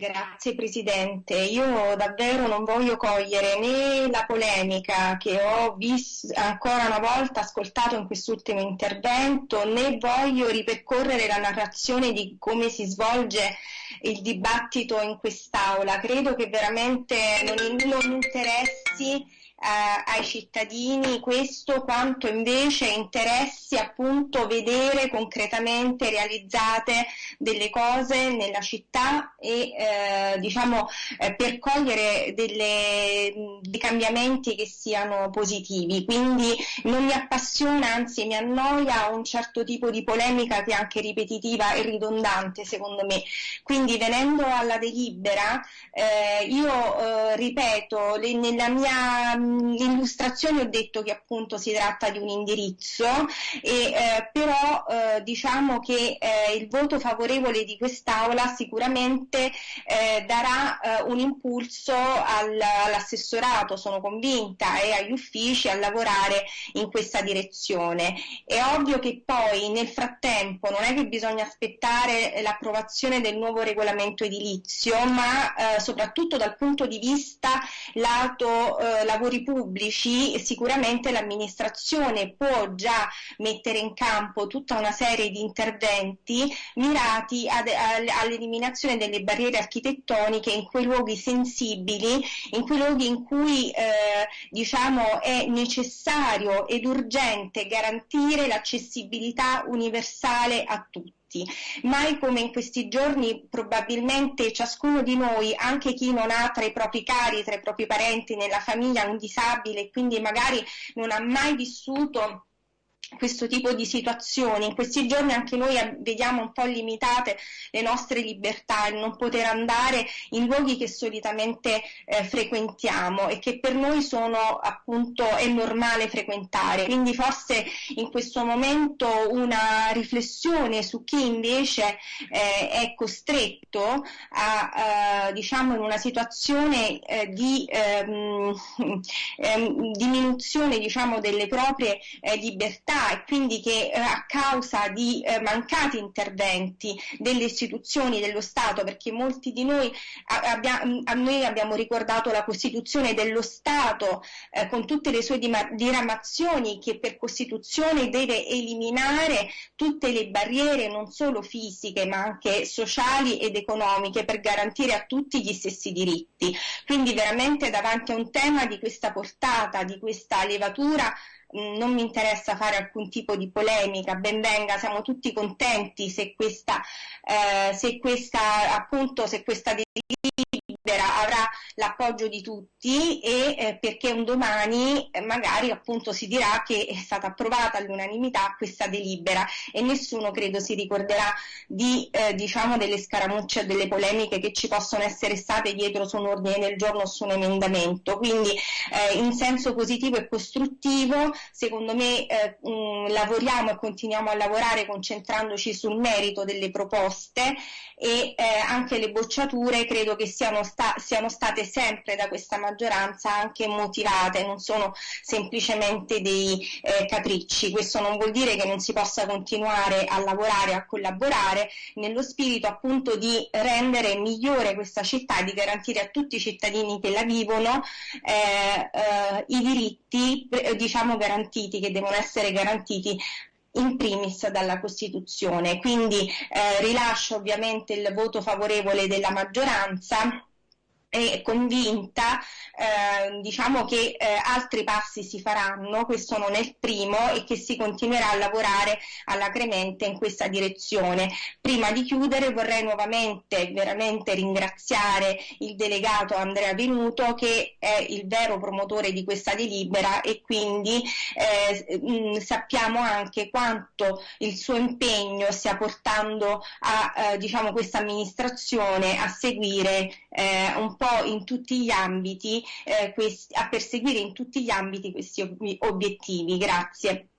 Grazie Presidente, io davvero non voglio cogliere né la polemica che ho visto ancora una volta ascoltato in quest'ultimo intervento, né voglio ripercorrere la narrazione di come si svolge il dibattito in quest'Aula. Credo che veramente non, non interessi ai cittadini questo quanto invece interessi appunto vedere concretamente realizzate delle cose nella città e eh, diciamo eh, per cogliere delle, dei cambiamenti che siano positivi. Quindi non mi appassiona anzi mi annoia un certo tipo di polemica che è anche ripetitiva e ridondante secondo me. Quindi venendo alla delibera eh, io eh, ripeto le, nella mia l'illustrazione ho detto che appunto si tratta di un indirizzo, e, eh, però eh, diciamo che eh, il voto favorevole di quest'Aula sicuramente eh, darà eh, un impulso al, all'assessorato, sono convinta, e agli uffici a lavorare in questa direzione. È ovvio che poi nel frattempo non è che bisogna aspettare l'approvazione del nuovo regolamento edilizio, ma eh, soprattutto dal punto di vista lato lavori pubblici pubblici sicuramente l'amministrazione può già mettere in campo tutta una serie di interventi mirati ad, all'eliminazione delle barriere architettoniche in quei luoghi sensibili, in quei luoghi in cui eh, diciamo, è necessario ed urgente garantire l'accessibilità universale a tutti tutti. Mai come in questi giorni probabilmente ciascuno di noi, anche chi non ha tra i propri cari, tra i propri parenti nella famiglia un disabile quindi magari non ha mai vissuto questo tipo di situazioni. In questi giorni anche noi vediamo un po' limitate le nostre libertà, il non poter andare in luoghi che solitamente eh, frequentiamo e che per noi sono appunto è normale frequentare. Quindi forse in questo momento una riflessione su chi invece eh, è costretto a eh, diciamo in una situazione eh, di ehm, ehm, diminuzione diciamo delle proprie eh, e quindi che eh, a causa di eh, mancati interventi delle istituzioni dello Stato, perché molti di noi abbia, a noi abbiamo ricordato la Costituzione dello Stato eh, con tutte le sue diramazioni che per Costituzione deve eliminare tutte le barriere non solo fisiche ma anche sociali ed economiche per garantire a tutti gli stessi diritti. Quindi veramente davanti a un tema di questa portata, di questa levatura non mi interessa fare alcun tipo di polemica, ben venga, siamo tutti contenti se questa, eh, se questa appunto, se questa delibera avrà l'appoggio di tutti e eh, perché un domani eh, magari appunto si dirà che è stata approvata all'unanimità questa delibera e nessuno credo si ricorderà di eh, diciamo delle scaramucce delle polemiche che ci possono essere state dietro su un ordine del giorno o su un emendamento. Quindi eh, in senso positivo e costruttivo secondo me eh, mh, lavoriamo e continuiamo a lavorare concentrandoci sul merito delle proposte e anche le bocciature credo che siano, sta- siano state sempre da questa maggioranza anche motivate, non sono semplicemente dei eh, capricci. Questo non vuol dire che non si possa continuare a lavorare, a collaborare nello spirito appunto di rendere migliore questa città e di garantire a tutti i cittadini che la vivono eh, eh, i diritti eh, diciamo garantiti, che devono essere garantiti in primis dalla Costituzione. Quindi eh, rilascio ovviamente il voto favorevole della maggioranza e convinta eh, diciamo che eh, altri passi si faranno, questo non è il primo e che si continuerà a lavorare all'acremente in questa direzione. Prima di chiudere vorrei nuovamente veramente ringraziare il delegato Andrea Venuto che è il vero promotore di questa delibera e quindi eh, mh, sappiamo anche quanto il suo impegno stia portando a eh, diciamo, questa amministrazione a seguire eh, un po' in tutti gli ambiti eh, questi, a perseguire in tutti gli ambiti questi ob- obiettivi. Grazie.